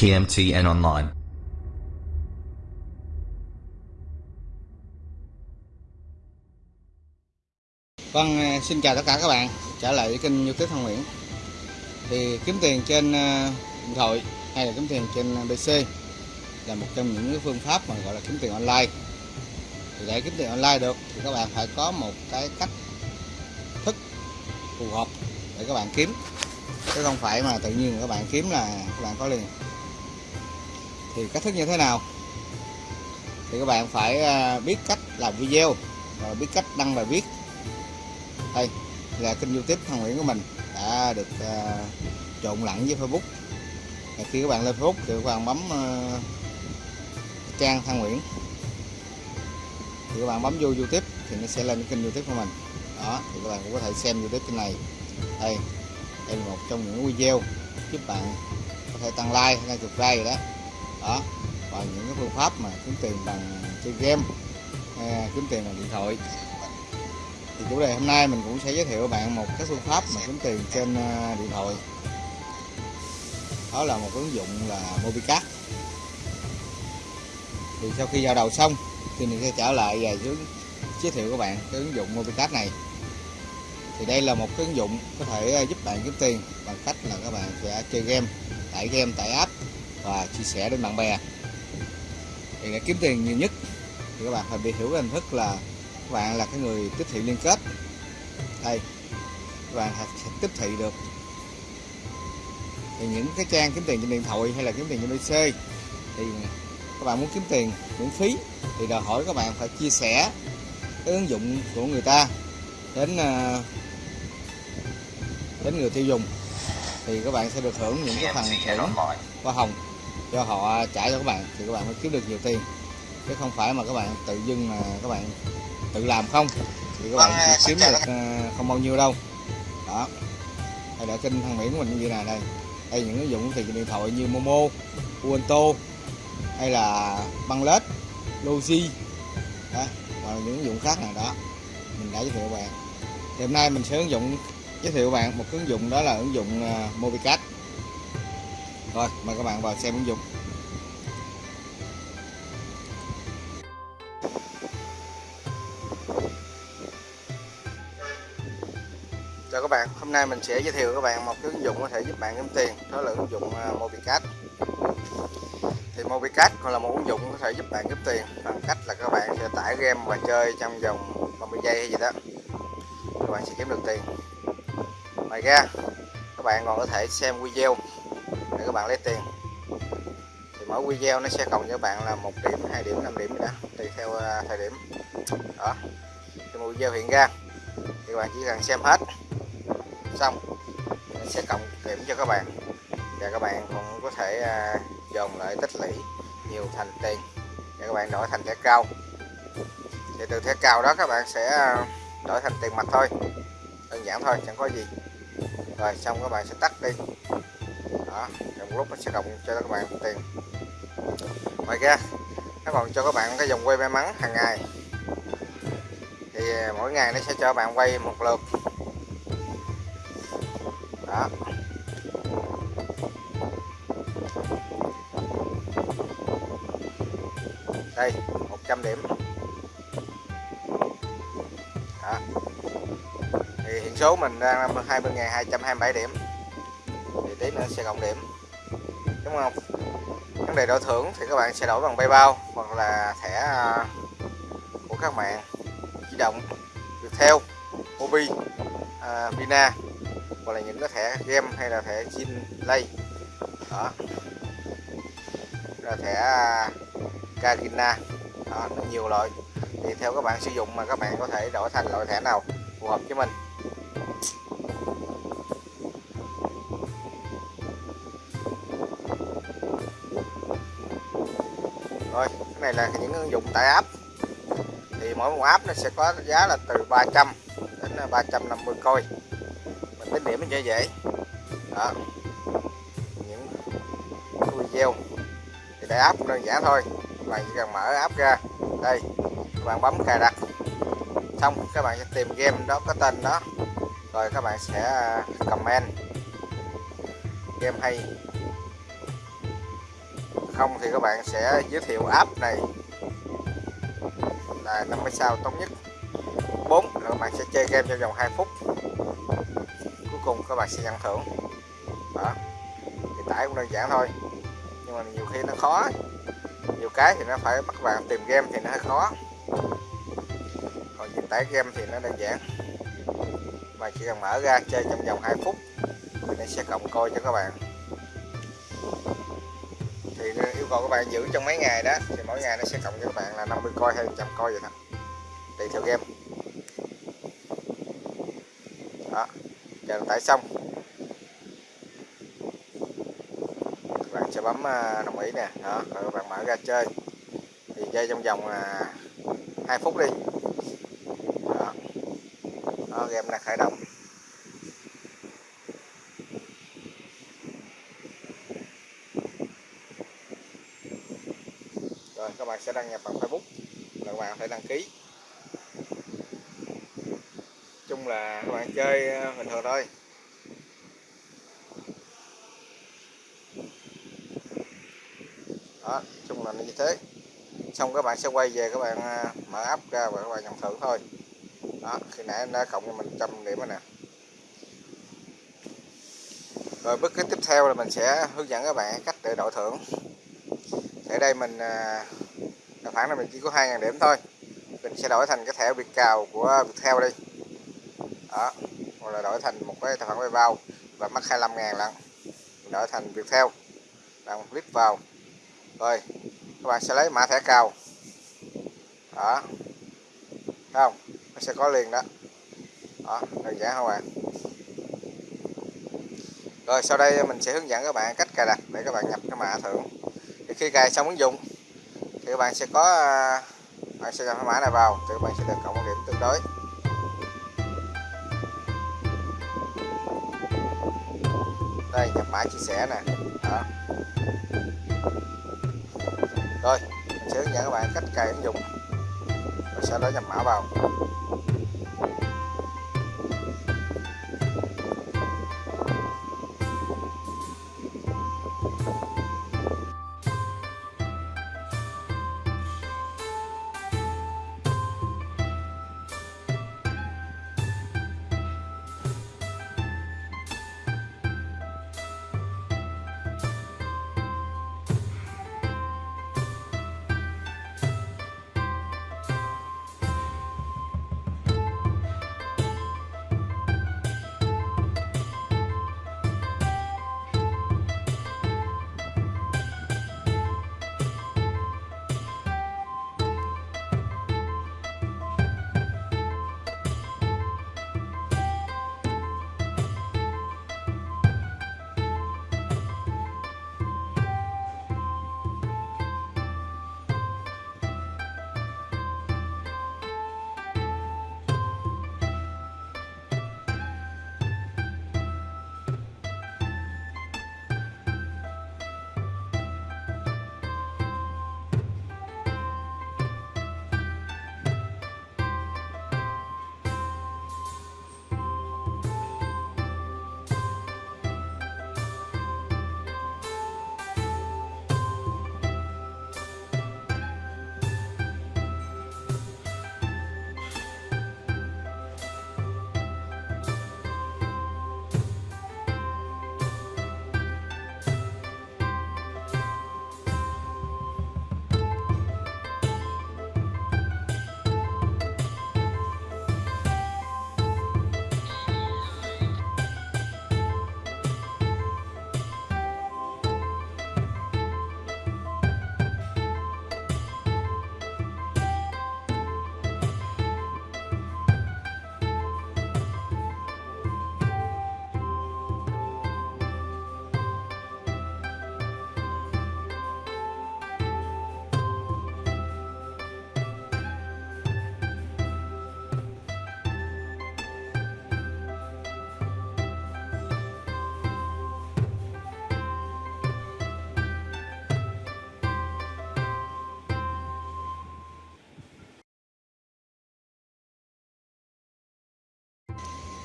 KMT online. Vâng, à, xin chào tất cả các bạn. Trở lại với kênh youtube Thăng Nguyễn. Thì kiếm tiền trên à, điện thoại hay là kiếm tiền trên à, PC là một trong những cái phương pháp mà gọi là kiếm tiền online. Thì để kiếm tiền online được thì các bạn phải có một cái cách thức phù hợp để các bạn kiếm. Chứ không phải mà tự nhiên các bạn kiếm là các bạn có liền thì cách thức như thế nào? Thì các bạn phải à, biết cách làm video và biết cách đăng bài viết. Đây là kênh youtube thằng Nguyễn của mình đã được uh, trộn lẫn với Facebook. Và khi các bạn lên Facebook thì các bạn bấm uh, trang thằng Nguyễn. Thì các bạn bấm vô youtube thì nó sẽ lên cái kênh youtube của mình. Đó thì các bạn cũng có thể xem youtube kênh này. Đây đây là một trong những video giúp bạn có thể tăng like hay chục like rồi đó đó, và những cái phương pháp mà kiếm tiền bằng chơi game à, kiếm tiền bằng điện thoại. Thì chủ đề hôm nay mình cũng sẽ giới thiệu bạn một cái phương pháp mà kiếm tiền trên à, điện thoại. Đó là một ứng dụng là Mobicast thì sau khi vào đầu xong, thì mình sẽ trở lại và giới thiệu các bạn cái ứng dụng Mobicast này. Thì đây là một cái ứng dụng có thể à, giúp bạn kiếm tiền bằng cách là các bạn sẽ chơi game, tải game, tải app và chia sẻ đến bạn bè. Thì để kiếm tiền nhiều nhất, thì các bạn phải bị hiểu cái hình thức là các bạn là cái người tiếp thị liên kết. Đây, các bạn sẽ tiếp thị được. Thì những cái trang kiếm tiền trên điện thoại hay là kiếm tiền trên PC thì các bạn muốn kiếm tiền miễn phí thì đòi hỏi các bạn phải chia sẻ cái ứng dụng của người ta đến ờ, đến người tiêu dùng. Thì các bạn sẽ được hưởng những cái phần thưởng hoa hồng cho họ trả cho các bạn thì các bạn mới kiếm được nhiều tiền. Chứ không phải mà các bạn tự dưng mà các bạn tự làm không thì các bạn chỉ kiếm được ờ, không bao nhiêu đâu. Đó. Hay là kênh thằng Mỹ của mình như này đây. Đây những ứng dụng thì điện thoại như Momo, Uento hay là Bangladesh, Logi. Đó và những ứng dụng khác này đó. Mình đã giới thiệu các bạn. Thì hôm nay mình sẽ ứng dụng giới thiệu các bạn một ứng dụng đó là ứng dụng uh, rồi mời các bạn vào xem ứng dụng. Chào các bạn, hôm nay mình sẽ giới thiệu các bạn một cái ứng dụng có thể giúp bạn kiếm tiền đó là ứng dụng à, Mobicash thì Mobicash còn là một ứng dụng có thể giúp bạn kiếm tiền bằng cách là các bạn sẽ tải game và chơi trong vòng 30 giây hay gì đó. Các bạn sẽ kiếm được tiền. Ngoài ra các bạn còn có thể xem video các bạn lấy tiền. Thì mỗi video nó sẽ cộng cho bạn là một điểm, hai điểm 5 điểm đó, tùy theo à, thời điểm. Đó. Thì một video hiện ra, thì các bạn chỉ cần xem hết. Xong, nó sẽ cộng điểm cho các bạn. Và các bạn cũng có thể à, dồn lại tích lũy nhiều thành tiền để các bạn đổi thành thẻ cao. Thì từ thẻ cao đó các bạn sẽ à, đổi thành tiền mặt thôi, đơn giản thôi, chẳng có gì. Rồi, xong các bạn sẽ tắt đi đó. Trong lúc nó sẽ cộng cho các bạn tiền ngoài ra nó còn cho các bạn cái dòng quay may mắn hàng ngày. Thì mỗi ngày nó sẽ cho bạn quay một lượt. Đó. Đây 100 điểm. Đó. thì hiện số mình đang 20.227 điểm sẽ cộng điểm. Đúng không? Vấn đề đổi thưởng thì các bạn sẽ đổi bằng PayPal hoặc là thẻ à, của các mạng di động Viettel, Mobi, uh, à, Vina hoặc là những cái thẻ game hay là thẻ chin lay. Đó. Là thẻ à, Kagina. Đó, nó nhiều loại. Thì theo các bạn sử dụng mà các bạn có thể đổi thành loại thẻ nào phù hợp với mình. Cái là những ứng dụng tải app. Thì mỗi một app nó sẽ có giá là từ 300 đến à, 350 coi. Tính điểm cho dễ đó. Những video thì để app đơn giản thôi. Bạn chỉ cần mở app ra. Đây, các bạn bấm cài đặt. Xong, các bạn sẽ tìm game đó, có tên đó. Rồi các bạn sẽ à, comment. Game hay không thì các bạn sẽ giới thiệu app này là 50 sao tốt nhất. 4 là các bạn sẽ chơi game trong vòng 2 phút. Cuối cùng các bạn sẽ nhận thưởng. Đó. Thì tải cũng đơn giản thôi. Nhưng mà nhiều khi nó khó. Nhiều cái thì nó phải bắt bạn tìm game thì nó hơi khó. Còn việc tải game thì nó đơn giản. Mà chỉ cần mở ra chơi trong vòng 2 phút thì nó sẽ cộng coi cho các bạn cầu các bạn giữ trong mấy ngày đó thì mỗi ngày nó sẽ cộng cho các bạn là 50 coi hay 100 coi vậy thôi. Tùy theo game. Đó chờ tải xong. Các bạn sẽ bấm à, đồng ý nè. Đó rồi các bạn mở ra chơi. Thì chơi trong vòng à, hai 2 phút đi. Đó, đó game đang khởi động rồi các bạn sẽ đăng nhập bằng Facebook là các bạn phải đăng ký. Chung là các bạn chơi ờ, bình thường thôi. Đó, chung là như thế. Xong các bạn sẽ quay về các bạn ờ, mở app ra và các bạn nhận thưởng thôi. Đó, khi nãy em đã cộng cho mình trăm điểm rồi nè. Rồi bước cái tiếp theo là mình sẽ hướng dẫn các bạn cách để đổi thưởng. Ở đây mình ờ, à, tài khoản là mình chỉ có 2.000 điểm thôi. Mình sẽ đổi thành cái thẻ việt cào của Viettel đi. Đó hoặc là đổi thành một cái tài khoản PayPal và mất 25 ngàn lận mình đổi thành Viettel. Bạn click vào. Rồi các bạn sẽ lấy mã thẻ cào. Đó. Thấy không? Nó sẽ có liền đó. Đó đơn giản không bạn rồi sau đây mình sẽ hướng dẫn các bạn cách cài đặt để các bạn nhập cái mã thưởng. Thì khi cài xong ứng dụng thì các bạn sẽ có à, bạn sẽ nhập cái mã này vào thì các bạn sẽ được cộng một điểm tương đối. Đây, nhập mã chia sẻ nè. Đó. Rồi, mình sẽ hướng dẫn các bạn cách cài ứng dụng. Và sau đó nhập mã vào.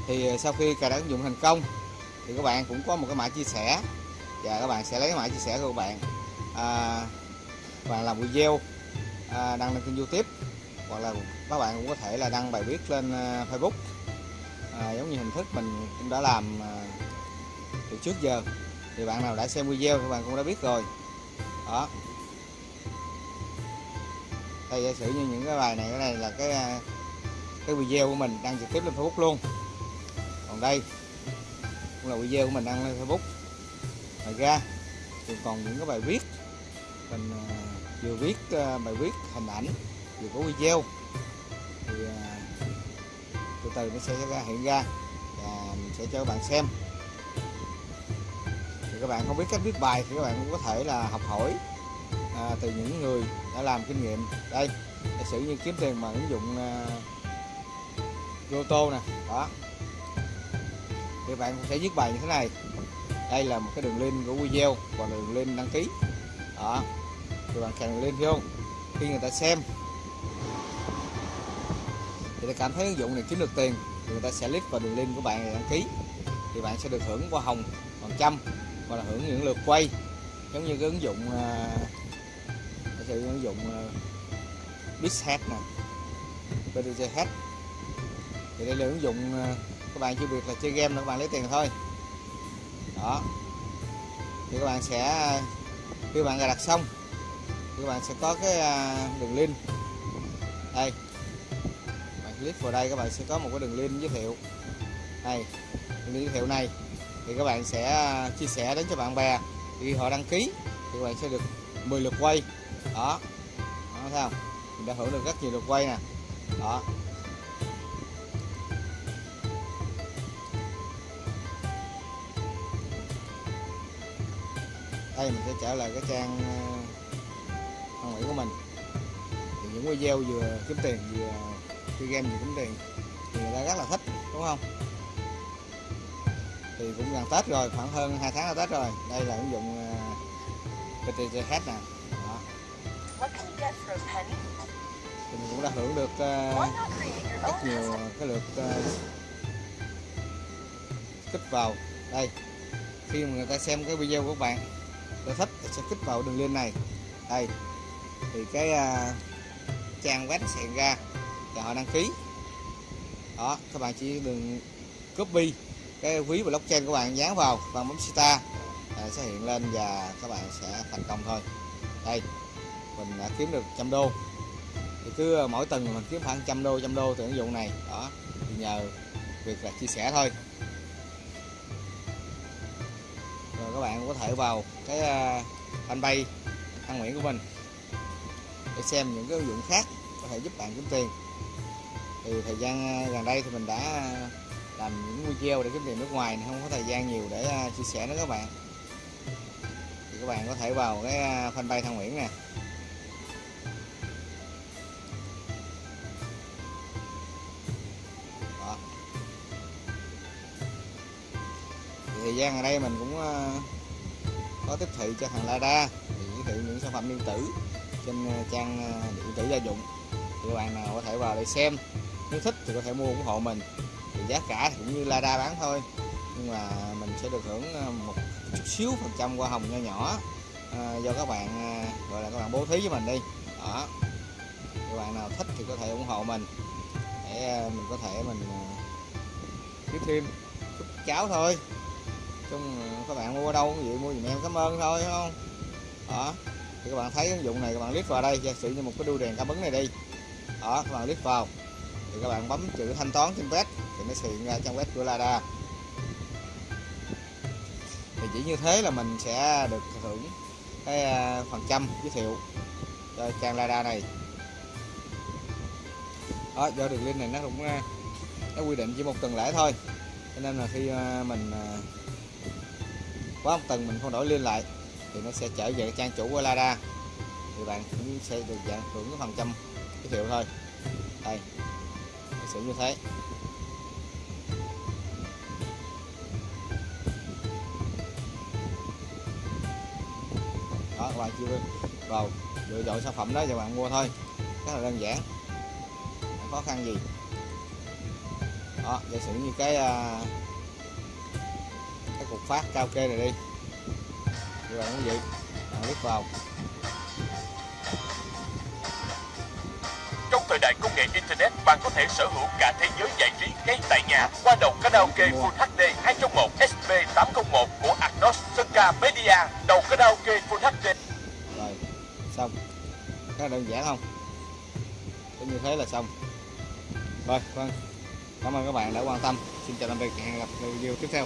Thì ờ, sau khi cài đặt ứng dụng thành công thì các bạn cũng có một cái mã chia sẻ. Và các bạn sẽ lấy cái mã chia sẻ của các bạn à, và làm video à, đăng lên kênh youtube. Hoặc là các bạn cũng có thể là đăng bài viết lên ờ, facebook. À, giống như hình thức mình cũng đã làm à, từ trước giờ. Thì bạn nào đã xem video thì bạn cũng đã biết rồi. Đó. Đây giả sử như những cái bài này cái này là cái à, cái video của mình đăng trực tiếp lên facebook luôn còn đây cũng là video của mình đăng lên facebook. Ngoài ra thì còn những cái bài viết. Mình à, vừa viết à, bài viết hình ảnh vừa có video. Thì à, từ từ nó sẽ ra hiện ra và mình sẽ cho các bạn xem. Thì các bạn không biết cách viết bài thì các bạn cũng có thể là học hỏi à, từ những người đã làm kinh nghiệm. Đây giả sử như kiếm tiền bằng ứng dụng uh, Roto nè đó thì bạn sẽ viết bài như thế này. Đây là một cái đường link của video và đường link đăng ký. Đó. Thì bạn kèm lên vô. Khi người ta xem thì ta cảm thấy ứng dụng này kiếm được tiền thì người ta sẽ click vào đường link của bạn để đăng ký. Thì bạn sẽ được hưởng hoa hồng phần trăm hoặc là hưởng những lượt quay. Giống như cái ứng dụng uh, sự ứng dụng à, uh, Bizhead nè. BTC Hat. Thì đây là ứng dụng uh, các bạn chưa việc là chơi game là các bạn lấy tiền thôi. Đó. Thì các bạn sẽ, khi bạn cài đặt xong, thì các bạn sẽ có cái à, đường link. Đây. Bạn click vào đây, các bạn sẽ có một cái đường link giới thiệu. Đây. Đường link giới thiệu này. Thì các bạn sẽ à, chia sẻ đến cho bạn bè. Khi họ đăng ký, thì các bạn sẽ được 10 lượt quay. Đó. Đó, thấy không? Mình đã hưởng được rất nhiều lượt quay nè. Đó. Đây mình sẽ trở lại cái trang thông mỹ của mình. Thì những video vừa kiếm tiền vừa chơi game vừa kiếm tiền thì người ta rất là thích đúng không? Thì cũng gần Tết rồi khoảng hơn 2 tháng là Tết rồi. Đây là ứng dụng uh, PTCH nè. Đó. thì mình cũng đã hưởng được uh, rất nhiều cái lượt uh, kích vào. Đây khi mà người ta xem cái video của bạn ta thích thì sẽ kích vào đường link này. Đây. Thì cái uh, trang web sẽ ra và họ đăng ký. Đó các bạn chỉ đừng copy cái quý blockchain của bạn dán vào và bấm star à, sẽ hiện lên và các bạn sẽ thành công thôi. Đây. Mình đã kiếm được trăm đô. Thì cứ à, mỗi tuần mình kiếm khoảng trăm đô trăm đô từ ứng dụng này. Đó. Thì nhờ việc là chia sẻ thôi các bạn có thể vào cái à, fanpage Thăng Nguyễn của mình để xem những cái ứng dụng khác có thể giúp bạn kiếm tiền. Thì thời gian à, gần đây thì mình đã à, làm những video để kiếm tiền nước ngoài không có thời gian nhiều để chia sẻ nữa các bạn. Thì các bạn có thể vào cái fanpage Thăng Nguyễn nè. Thời gian ở đây mình cũng ờ, có tiếp thị cho thằng Lada, thì giới thiệu những sản phẩm điện tử trên ờ, trang ờ, điện tử gia dụng. Thì các bạn nào có thể vào để xem, nếu thích thì có thể mua ủng hộ mình. Thì giá cả thì cũng như Lada bán thôi. Nhưng mà mình sẽ được hưởng một chút xíu phần trăm hoa hồng nho nhỏ do các bạn gọi là các bạn bố thí với mình đi. Đó. Các bạn nào thích thì có thể ủng hộ mình. Để mình có thể mình tiếp thêm chút cháo thôi chung các bạn mua ở đâu vậy, mua giùm em. Cảm ơn thôi, đúng không? Đó. Thì các bạn thấy ứng dụng này, các bạn click vào đây, giả sử như một cái đuôi đèn cảm ứng này đi. Đó, các bạn click vào. Thì các bạn bấm chữ thanh toán trên web, thì nó sẽ hiện ra trang web của Lada. Thì chỉ như thế là mình sẽ được hưởng cái à, phần trăm giới thiệu cho trang Lada này. Đó, do đường link này nó cũng à, nó quy định chỉ một tuần lễ thôi. Cho nên là khi à, mình quá một tuần mình không đổi liên lại thì nó sẽ trở về trang chủ của Lada thì bạn cũng sẽ được dạng hưởng cái phần trăm giới thiệu thôi. Đây sử như thế. Đó các bạn chưa vào lựa chọn sản phẩm đó cho bạn mua thôi. Rất là đơn giản. Không khó khăn gì. Đó giả sử như cái uh, phát cao kê này đi. Các bạn quý vị bạn click vào. Trong thời đại công nghệ internet bạn có thể sở hữu cả thế giới giải trí ngay tại nhà qua đầu karaoke Full HD 2 trong 1 SP 801 của Agnos Sunca Media. Đầu karaoke Full HD rồi xong. Rất đơn giản không? Cũng như thế là xong. Rồi vâng. Cảm ơn các bạn đã quan tâm. Xin chào tạm biệt hẹn gặp review tiếp theo.